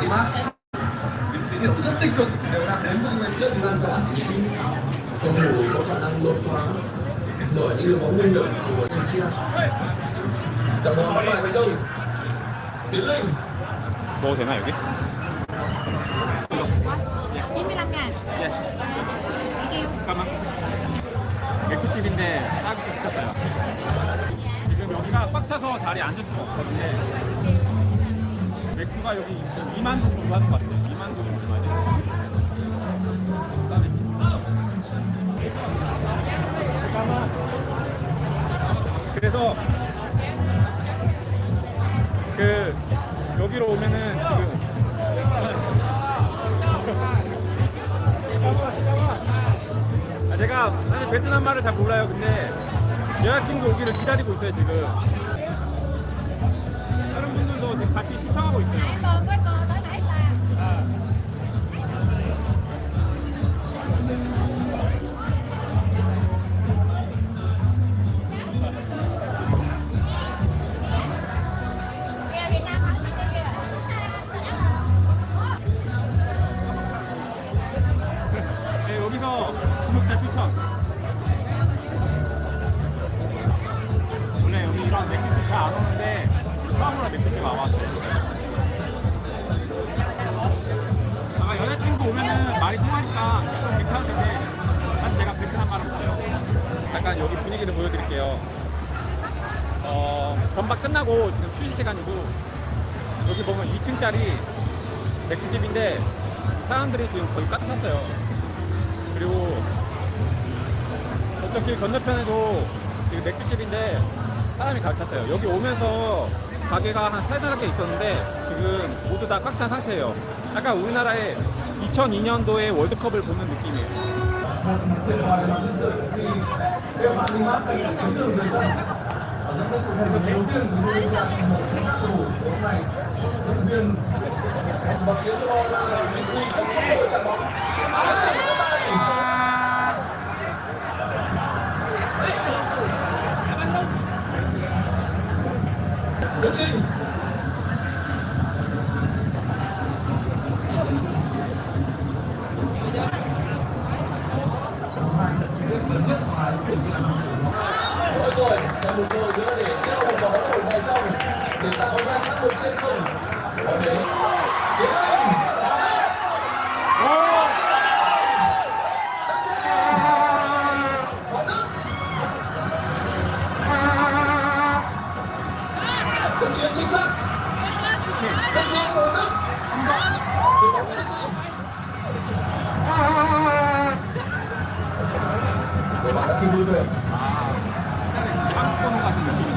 Dimas những tín hiệu rất tích cực đều đang đến với người rất lan tỏa những cầu thủ có khả năng đột phá nổi như là bóng nguy hiểm của Indonesia trận bóng bắt lại thành công Tiến Linh 뭐 되나 여기? 95 ngàn 예. 잠깐만. 맥주집인데 싸게 시켰어요. 지금 여기가 꽉 차서 자리에 앉을 수가 없거든요. 맥주가 여기 2만 동 정도 하는 것 같아요. 2만 동 정도 많이 잠깐만. 그래서 그 여기로 오면은 지금 아, 제가 사실 베트남 말을 잘 몰라요. 근데 여자친구 오기를 기다리고 있어요 지금. 같이 신청하고 있어요. 전박 끝나고 지금 쉬는 시간이고 여기 보면 2층짜리 맥주집인데 사람들이 지금 거의 꽉 찼어요. 그리고 저쪽 길 건너편에도 지금 맥주집인데 사람이 가득 찼어요. 여기 오면서 가게가 한 세다섯 개 있었는데 지금 모두 다 꽉 찬 상태예요. 약간 우리나라의 2002년도의 월드컵을 보는 느낌이에요. giám sự huấn luyện đầu tiên của đội sang một trong các cầu thủ hôm nay huấn viên và khiến cho Vinh Huy không có trận bóng. Đức Trinh Người bạn đã kịp lui về 약간 같은 느낌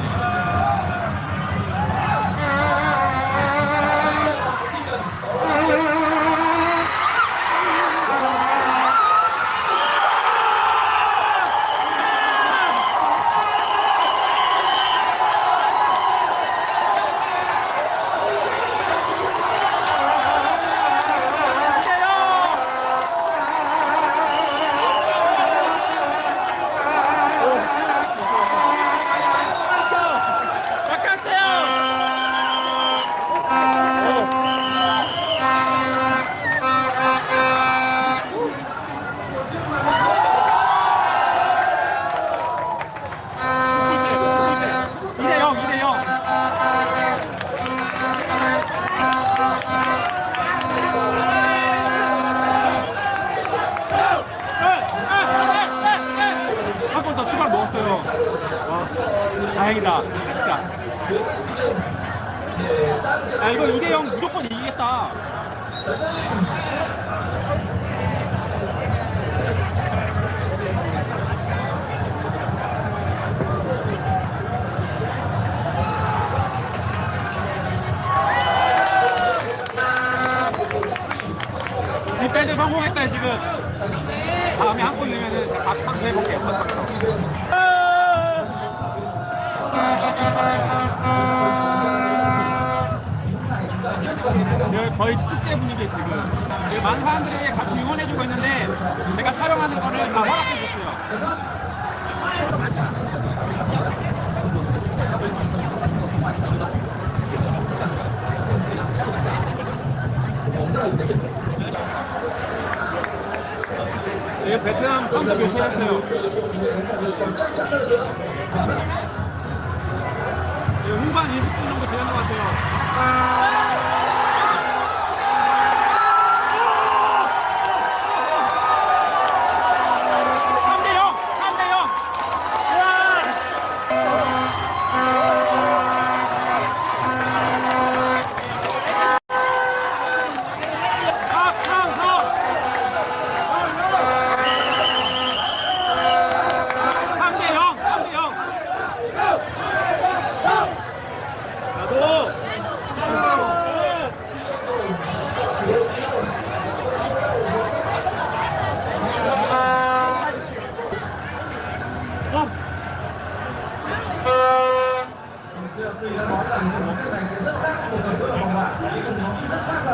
다행이다. 진짜. 아, 이거 2대 0 무조건 이기겠다. defend 성공했다 지금 다음에 한골 넣으면은 박박 해볼게요 박박 네, 거의 축제 분위기 지금. 많은 사람들이 같이 응원해주고 있는데 제가 촬영하는 거를 다 허락해줬어요. 이 베트남 선수 교체했어요. 네, 후반 20분 정도 지난 것 같아요.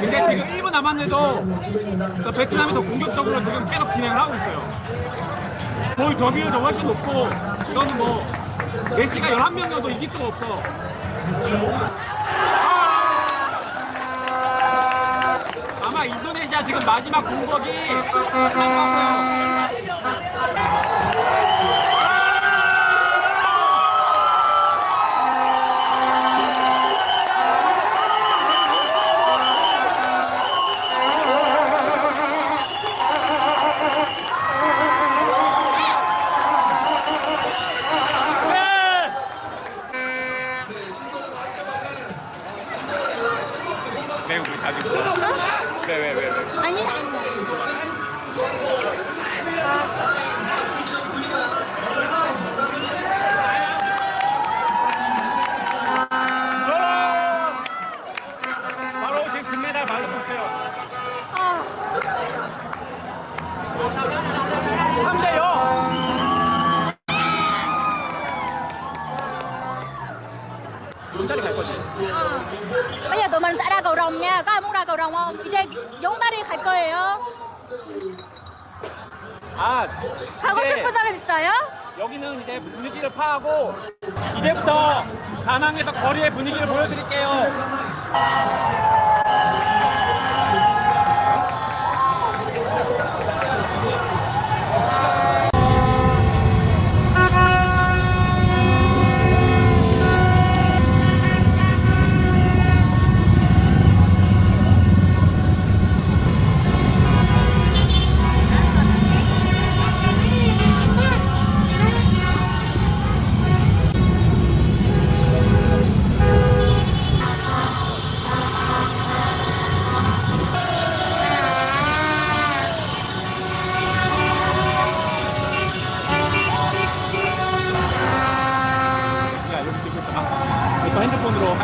근데 지금 1분 남았는데도 그 베트남이 더 공격적으로 지금 계속 진행을 하고 있어요. 볼 점유율도 훨씬 높고 이거는 뭐 메시가 11명이어도 이길 수가 없어. 아마 인도네시아 지금 마지막 공격이 같아요. 거지. nha. Có ai muốn ra cầu rồng không? 이제 용다리 갈 거예요. 아, 가고 싶은 사람 있어요? 여기는 이제 분위기를 파하고 이제부터 다낭에서 거리의 분위기를 보여드릴게요. 그러니까 핸드폰으로